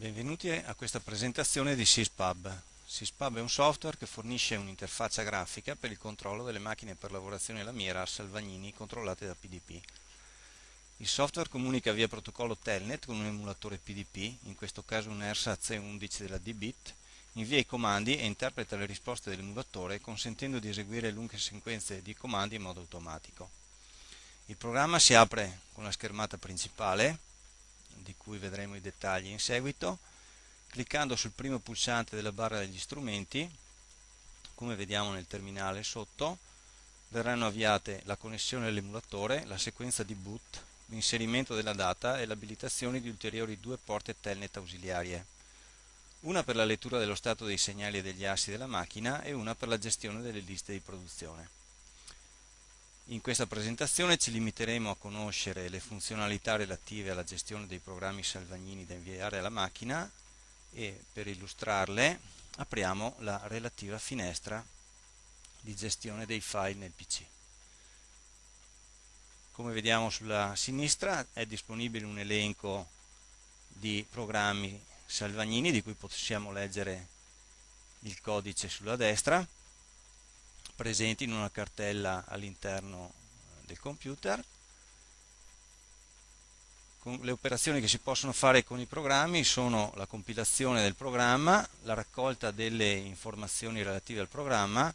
Benvenuti a questa presentazione di SysPub. SysPub è un software che fornisce un'interfaccia grafica per il controllo delle macchine per lavorazione lamiera Salvagnini controllate da PDP. Il software comunica via protocollo Telnet con un emulatore PDP, in questo caso un ERSA C11 della DBit, invia i comandi e interpreta le risposte dell'emulatore consentendo di eseguire lunghe sequenze di comandi in modo automatico. Il programma si apre con la schermata principale, cui vedremo i dettagli in seguito, cliccando sul primo pulsante della barra degli strumenti, come vediamo nel terminale sotto, verranno avviate la connessione all'emulatore, la sequenza di boot, l'inserimento della data e l'abilitazione di ulteriori due porte telnet ausiliarie, una per la lettura dello stato dei segnali e degli assi della macchina e una per la gestione delle liste di produzione. In questa presentazione ci limiteremo a conoscere le funzionalità relative alla gestione dei programmi salvagnini da inviare alla macchina e per illustrarle apriamo la relativa finestra di gestione dei file nel PC. Come vediamo sulla sinistra è disponibile un elenco di programmi salvagnini di cui possiamo leggere il codice sulla destra presenti in una cartella all'interno del computer. le operazioni che si possono fare con i programmi sono la compilazione del programma, la raccolta delle informazioni relative al programma,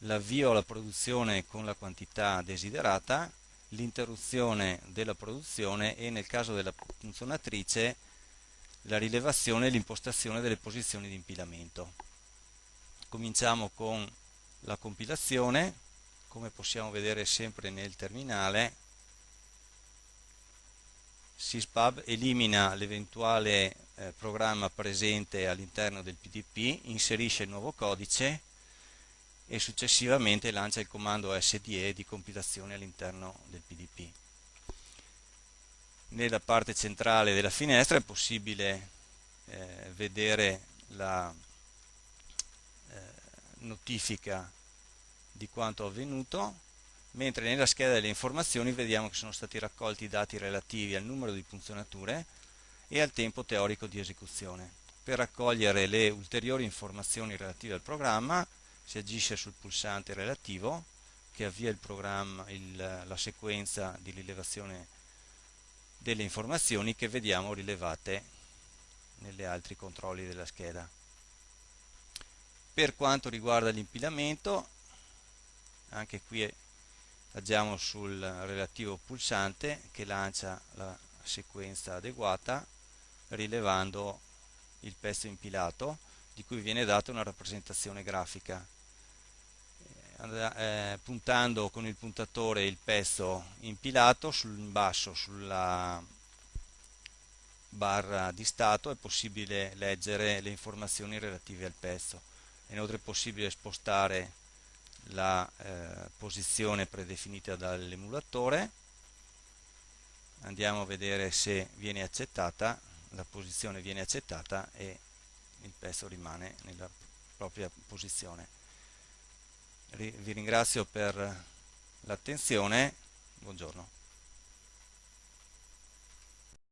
l'avvio alla produzione con la quantità desiderata, l'interruzione della produzione e nel caso della funzionatrice la rilevazione e l'impostazione delle posizioni di impilamento. Cominciamo con la compilazione, come possiamo vedere sempre nel terminale, syspub elimina l'eventuale eh, programma presente all'interno del PDP, inserisce il nuovo codice e successivamente lancia il comando SDE di compilazione all'interno del PDP. Nella parte centrale della finestra è possibile eh, vedere la notifica di quanto avvenuto, mentre nella scheda delle informazioni vediamo che sono stati raccolti i dati relativi al numero di funzionature e al tempo teorico di esecuzione. Per raccogliere le ulteriori informazioni relative al programma si agisce sul pulsante relativo che avvia il il, la sequenza di rilevazione delle informazioni che vediamo rilevate negli altri controlli della scheda. Per quanto riguarda l'impilamento anche qui agiamo sul relativo pulsante che lancia la sequenza adeguata rilevando il pezzo impilato di cui viene data una rappresentazione grafica. Eh, eh puntando con il puntatore il pezzo impilato sul basso sulla barra di stato è possibile leggere le informazioni relative al pezzo è inoltre possibile spostare la eh, posizione predefinita dall'emulatore. Andiamo a vedere se viene accettata la posizione viene accettata e il pezzo rimane nella propria posizione. Vi ringrazio per l'attenzione. Buongiorno